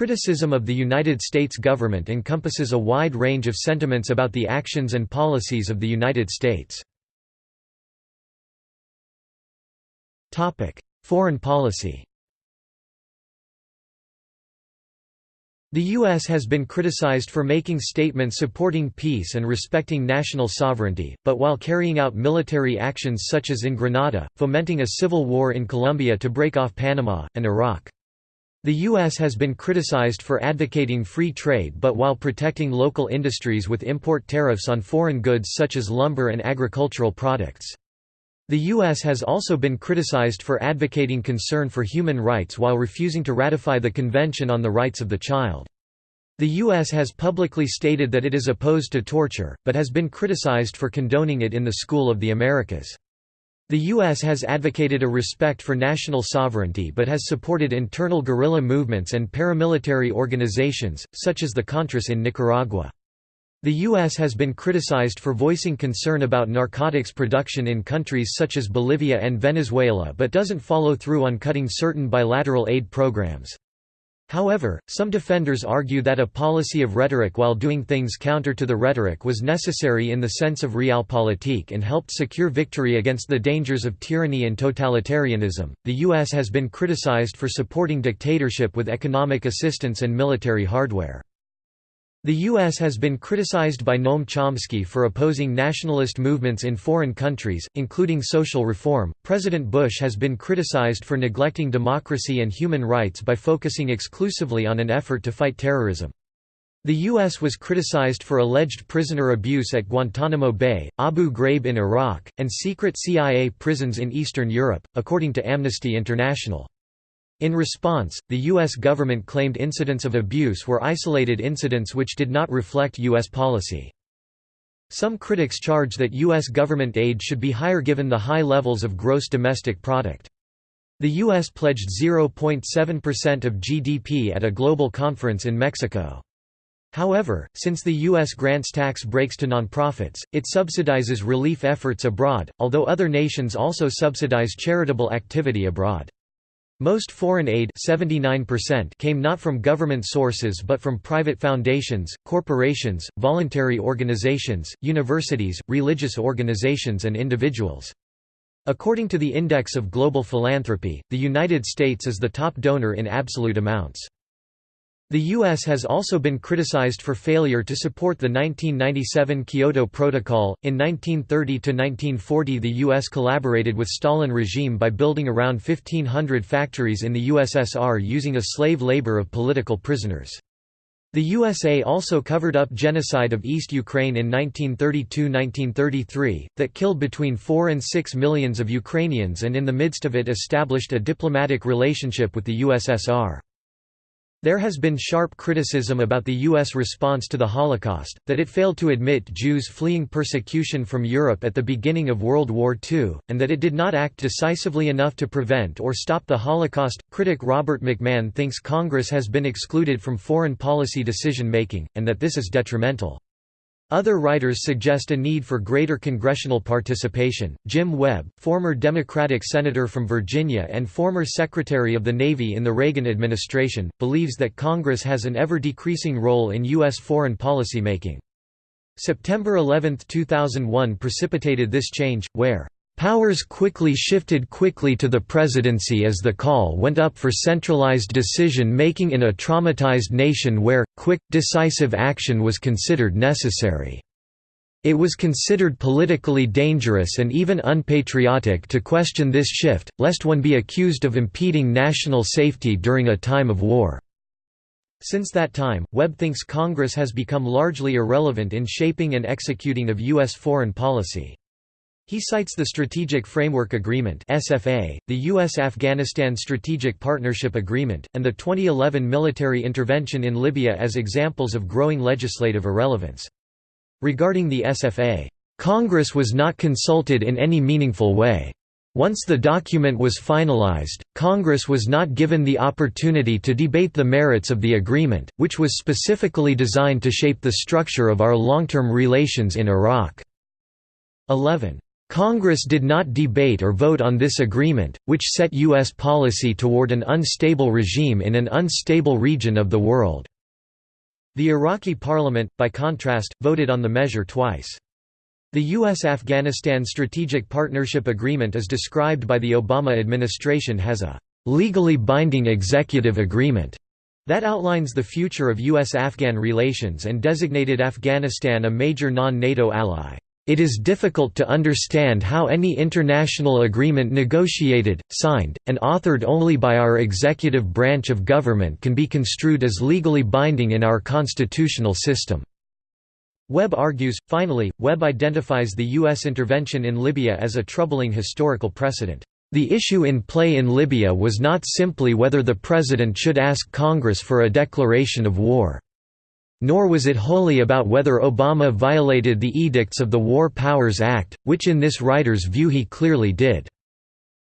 criticism of the United States government encompasses a wide range of sentiments about the actions and policies of the United States. Foreign policy The U.S. has been criticized for making statements supporting peace and respecting national sovereignty, but while carrying out military actions such as in Grenada, fomenting a civil war in Colombia to break off Panama, and Iraq. The U.S. has been criticized for advocating free trade but while protecting local industries with import tariffs on foreign goods such as lumber and agricultural products. The U.S. has also been criticized for advocating concern for human rights while refusing to ratify the Convention on the Rights of the Child. The U.S. has publicly stated that it is opposed to torture, but has been criticized for condoning it in the School of the Americas. The U.S. has advocated a respect for national sovereignty but has supported internal guerrilla movements and paramilitary organizations, such as the Contras in Nicaragua. The U.S. has been criticized for voicing concern about narcotics production in countries such as Bolivia and Venezuela but doesn't follow through on cutting certain bilateral aid programs. However, some defenders argue that a policy of rhetoric while doing things counter to the rhetoric was necessary in the sense of realpolitik and helped secure victory against the dangers of tyranny and totalitarianism. The U.S. has been criticized for supporting dictatorship with economic assistance and military hardware. The U.S. has been criticized by Noam Chomsky for opposing nationalist movements in foreign countries, including social reform. President Bush has been criticized for neglecting democracy and human rights by focusing exclusively on an effort to fight terrorism. The U.S. was criticized for alleged prisoner abuse at Guantanamo Bay, Abu Ghraib in Iraq, and secret CIA prisons in Eastern Europe, according to Amnesty International. In response, the U.S. government claimed incidents of abuse were isolated incidents which did not reflect U.S. policy. Some critics charge that U.S. government aid should be higher given the high levels of gross domestic product. The U.S. pledged 0.7% of GDP at a global conference in Mexico. However, since the U.S. grants tax breaks to nonprofits, it subsidizes relief efforts abroad, although other nations also subsidize charitable activity abroad. Most foreign aid 79% came not from government sources but from private foundations, corporations, voluntary organizations, universities, religious organizations and individuals. According to the Index of Global Philanthropy, the United States is the top donor in absolute amounts. The U.S. has also been criticized for failure to support the 1997 Kyoto Protocol. In 1930 to 1940, the U.S. collaborated with Stalin regime by building around 1,500 factories in the USSR using a slave labor of political prisoners. The USA also covered up genocide of East Ukraine in 1932–1933, that killed between 4 and 6 millions of Ukrainians and in the midst of it established a diplomatic relationship with the USSR. There has been sharp criticism about the U.S. response to the Holocaust, that it failed to admit Jews fleeing persecution from Europe at the beginning of World War II, and that it did not act decisively enough to prevent or stop the Holocaust. Critic Robert McMahon thinks Congress has been excluded from foreign policy decision making, and that this is detrimental. Other writers suggest a need for greater congressional participation. Jim Webb, former Democratic senator from Virginia and former Secretary of the Navy in the Reagan administration, believes that Congress has an ever decreasing role in U.S. foreign policy making. September 11, 2001 precipitated this change, where Powers quickly shifted quickly to the presidency as the call went up for centralized decision-making in a traumatized nation where, quick, decisive action was considered necessary. It was considered politically dangerous and even unpatriotic to question this shift, lest one be accused of impeding national safety during a time of war. Since that time, Webb thinks Congress has become largely irrelevant in shaping and executing of U.S. foreign policy. He cites the Strategic Framework Agreement (SFA), the US-Afghanistan Strategic Partnership Agreement, and the 2011 military intervention in Libya as examples of growing legislative irrelevance. Regarding the SFA, Congress was not consulted in any meaningful way. Once the document was finalized, Congress was not given the opportunity to debate the merits of the agreement, which was specifically designed to shape the structure of our long-term relations in Iraq. 11. Congress did not debate or vote on this agreement, which set U.S. policy toward an unstable regime in an unstable region of the world." The Iraqi parliament, by contrast, voted on the measure twice. The U.S.-Afghanistan Strategic Partnership Agreement is described by the Obama administration as a "...legally binding executive agreement." that outlines the future of U.S.-Afghan relations and designated Afghanistan a major non-NATO ally. It is difficult to understand how any international agreement negotiated, signed, and authored only by our executive branch of government can be construed as legally binding in our constitutional system." Webb argues, finally, Webb identifies the U.S. intervention in Libya as a troubling historical precedent. The issue in play in Libya was not simply whether the president should ask Congress for a declaration of war. Nor was it wholly about whether Obama violated the edicts of the War Powers Act, which in this writer's view he clearly did.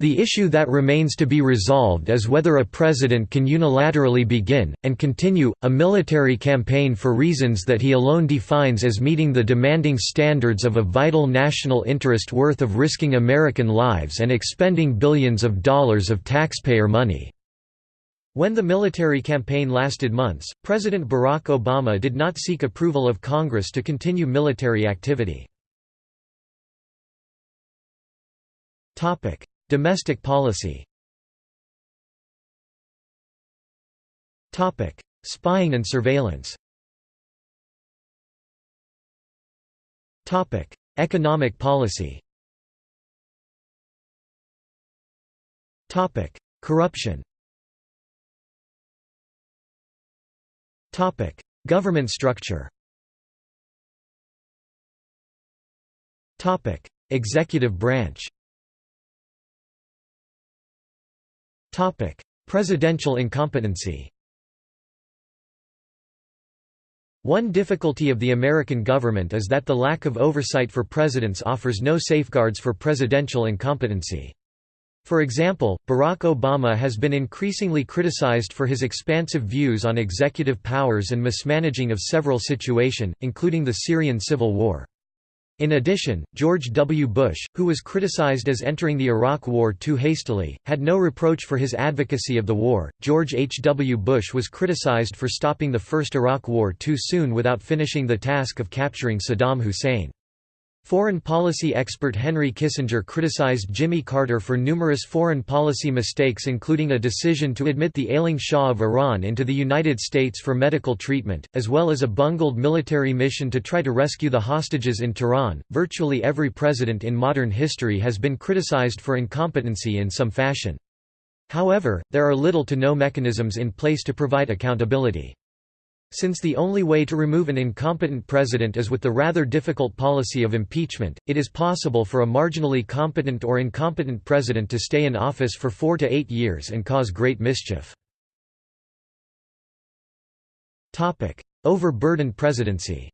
The issue that remains to be resolved is whether a president can unilaterally begin, and continue, a military campaign for reasons that he alone defines as meeting the demanding standards of a vital national interest worth of risking American lives and expending billions of dollars of taxpayer money. When the military campaign lasted months, President Barack Obama did not seek approval of Congress to continue military activity. Domestic policy. Spying and surveillance. Economic policy. Corruption Government structure. Executive branch. Presidential incompetency. One difficulty of the American government is that the lack of oversight for presidents offers no safeguards for presidential incompetency. For example, Barack Obama has been increasingly criticized for his expansive views on executive powers and mismanaging of several situations, including the Syrian civil war. In addition, George W. Bush, who was criticized as entering the Iraq War too hastily, had no reproach for his advocacy of the war. George H. W. Bush was criticized for stopping the First Iraq War too soon without finishing the task of capturing Saddam Hussein. Foreign policy expert Henry Kissinger criticized Jimmy Carter for numerous foreign policy mistakes including a decision to admit the ailing Shah of Iran into the United States for medical treatment, as well as a bungled military mission to try to rescue the hostages in Tehran. Virtually every president in modern history has been criticized for incompetency in some fashion. However, there are little to no mechanisms in place to provide accountability. Since the only way to remove an incompetent president is with the rather difficult policy of impeachment, it is possible for a marginally competent or incompetent president to stay in office for four to eight years and cause great mischief. Overburdened presidency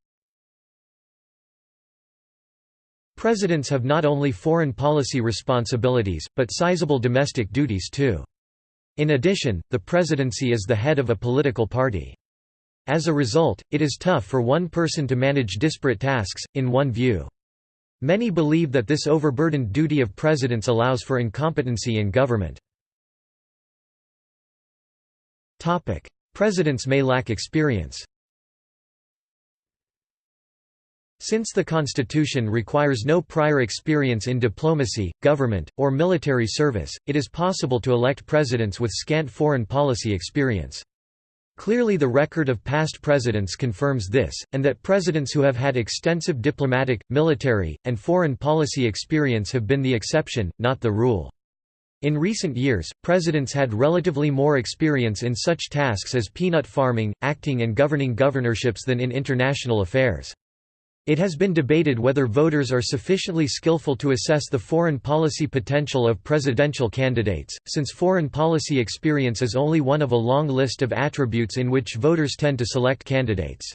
Presidents have not only foreign policy responsibilities, but sizable domestic duties too. In addition, the presidency is the head of a political party. As a result, it is tough for one person to manage disparate tasks, in one view. Many believe that this overburdened duty of presidents allows for incompetency in government. Presidents may lack experience Since the Constitution requires no prior experience in diplomacy, government, or military service, it is possible to elect presidents with scant foreign policy experience. Clearly the record of past presidents confirms this, and that presidents who have had extensive diplomatic, military, and foreign policy experience have been the exception, not the rule. In recent years, presidents had relatively more experience in such tasks as peanut farming, acting and governing governorships than in international affairs. It has been debated whether voters are sufficiently skillful to assess the foreign policy potential of presidential candidates, since foreign policy experience is only one of a long list of attributes in which voters tend to select candidates.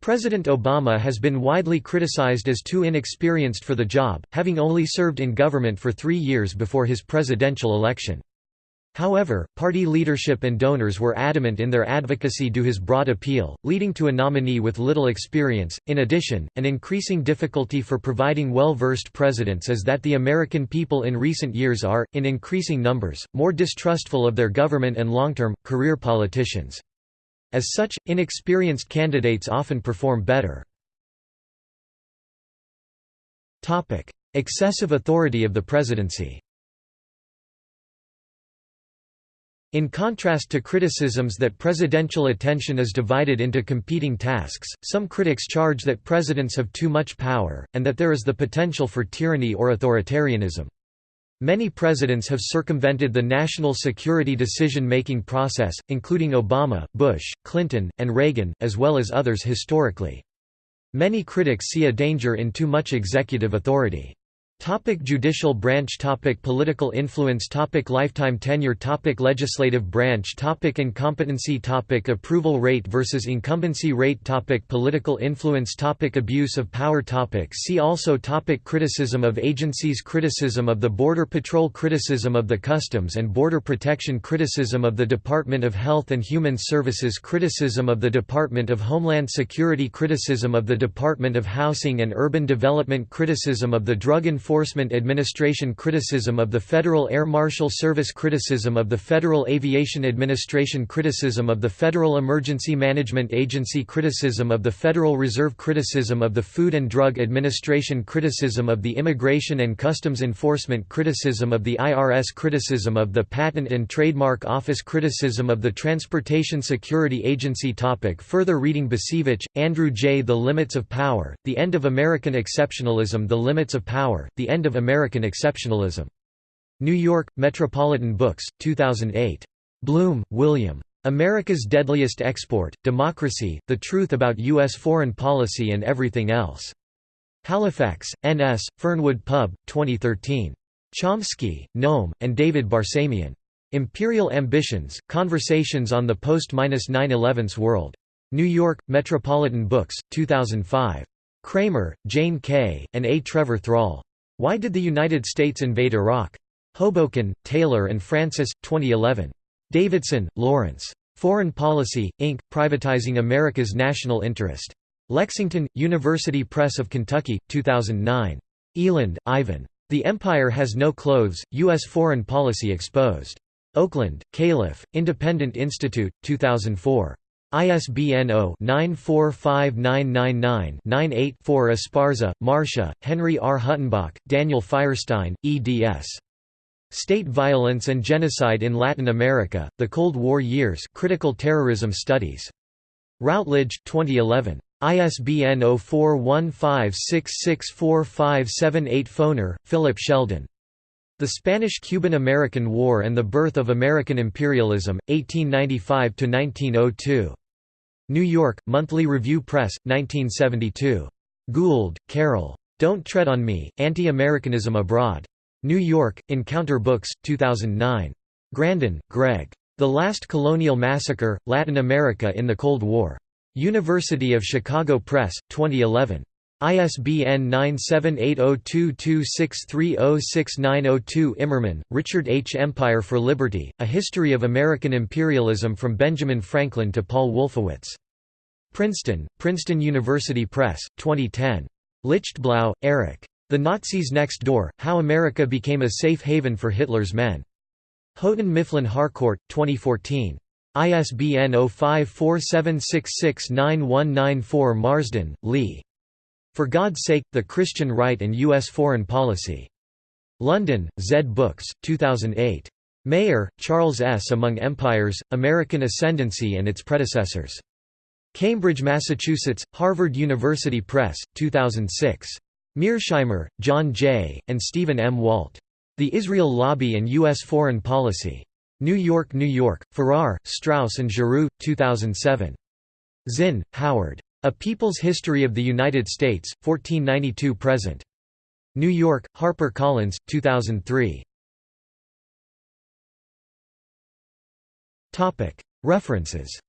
President Obama has been widely criticized as too inexperienced for the job, having only served in government for three years before his presidential election. However, party leadership and donors were adamant in their advocacy to his broad appeal, leading to a nominee with little experience. In addition, an increasing difficulty for providing well versed presidents is that the American people in recent years are, in increasing numbers, more distrustful of their government and long term, career politicians. As such, inexperienced candidates often perform better. Excessive authority of the presidency In contrast to criticisms that presidential attention is divided into competing tasks, some critics charge that presidents have too much power, and that there is the potential for tyranny or authoritarianism. Many presidents have circumvented the national security decision-making process, including Obama, Bush, Clinton, and Reagan, as well as others historically. Many critics see a danger in too much executive authority. Topic judicial branch topic Political influence topic Lifetime tenure topic Legislative branch topic Incompetency topic Approval rate versus incumbency rate topic Political influence topic Abuse of power topic See also topic Criticism of agencies Criticism of the Border Patrol Criticism of the Customs and Border Protection Criticism of the Department of Health and Human Services Criticism of the Department of Homeland Security Criticism of the Department of Housing and Urban Development Criticism of the Drug Enforcement Enforcement Administration Criticism of the Federal Air Marshal Service Criticism of the Federal Aviation Administration Criticism of the Federal Emergency Management Agency Criticism of the Federal Reserve Criticism of the Food and Drug Administration Criticism of the Immigration and Customs Enforcement Criticism of the IRS Criticism of the Patent and Trademark Office Criticism of the Transportation Security Agency topic Further reading Bacevich, Andrew J. The Limits of Power, The End of American Exceptionalism The Limits of Power, the End of American Exceptionalism. New York, Metropolitan Books, 2008. Blum, William. America's Deadliest Export, Democracy, The Truth About U.S. Foreign Policy and Everything Else. Halifax, N.S., Fernwood Pub, 2013. Chomsky, Noam, and David Barsamian. Imperial Ambitions, Conversations on the Post-9-11's World. New York, Metropolitan Books, 2005. Cramer, Jane K., and A. Trevor Thrall. Why Did the United States Invade Iraq? Hoboken, Taylor and Francis, 2011. Davidson, Lawrence. Foreign Policy, Inc., Privatizing America's National Interest. Lexington, University Press of Kentucky, 2009. Eland, Ivan. The Empire Has No Clothes, U.S. Foreign Policy Exposed. Oakland, Calif., Independent Institute, 2004. ISBN 0-945999-98-4 Esparza, Marcia, Henry R. Huttenbach, Daniel Feierstein, eds. State Violence and Genocide in Latin America, The Cold War Years Critical Terrorism Studies. Routledge, 2011. ISBN 0415664578 Foner, Philip Sheldon. The Spanish–Cuban-American War and the Birth of American Imperialism, 1895–1902. New York, Monthly Review Press, 1972. Gould, Carol. Don't Tread on Me, Anti-Americanism Abroad. New York, Encounter Books, 2009. Grandin, Greg. The Last Colonial Massacre, Latin America in the Cold War. University of Chicago Press, 2011. ISBN 9780226306902 Immerman, Richard H. Empire for Liberty, A History of American Imperialism from Benjamin Franklin to Paul Wolfowitz. Princeton, Princeton University Press, 2010. Lichtblau, Erich. The Nazis Next Door, How America Became a Safe Haven for Hitler's Men. Houghton Mifflin Harcourt, 2014. ISBN 0547669194 Marsden, Lee. For God's Sake, The Christian Right and U.S. Foreign Policy. London, Zed Books, 2008. Maier, Charles S. Among Empires, American Ascendancy and Its Predecessors. Cambridge, Massachusetts, Harvard University Press, 2006. Mearsheimer, John J., and Stephen M. Walt. The Israel Lobby and U.S. Foreign Policy. New York, New York, Farrar, Straus and Giroux, 2007. Zinn, Howard. A People's History of the United States, 1492–present. New York, Harper Collins, 2003. References